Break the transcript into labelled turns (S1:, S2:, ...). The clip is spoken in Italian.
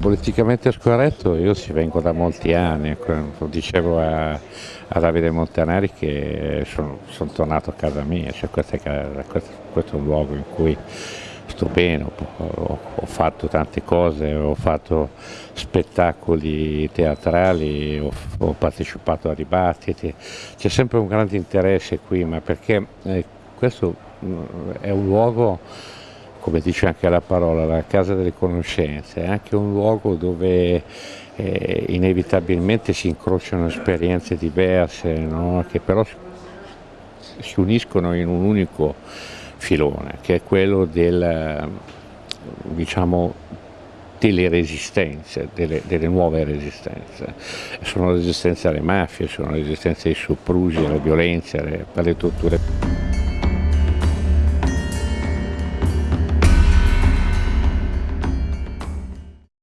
S1: Politicamente scorretto io ci vengo da molti anni, lo dicevo a, a Davide Montanari che sono, sono, tornato a casa mia, cioè questo, è, questo, è, un luogo in cui sto bene, ho, ho, fatto tante cose, ho fatto spettacoli teatrali, ho, ho partecipato a dibattiti, c'è sempre un grande interesse qui, ma perché eh, questo mm, è un luogo come dice anche la parola, la casa delle conoscenze, è anche un luogo dove eh, inevitabilmente si incrociano esperienze diverse, no? che però si uniscono in un unico filone, che è quello del, diciamo, delle resistenze, delle, delle, nuove resistenze. Sono resistenze alle mafie, sono resistenze ai soprusi, alle violenze, alle, alle torture.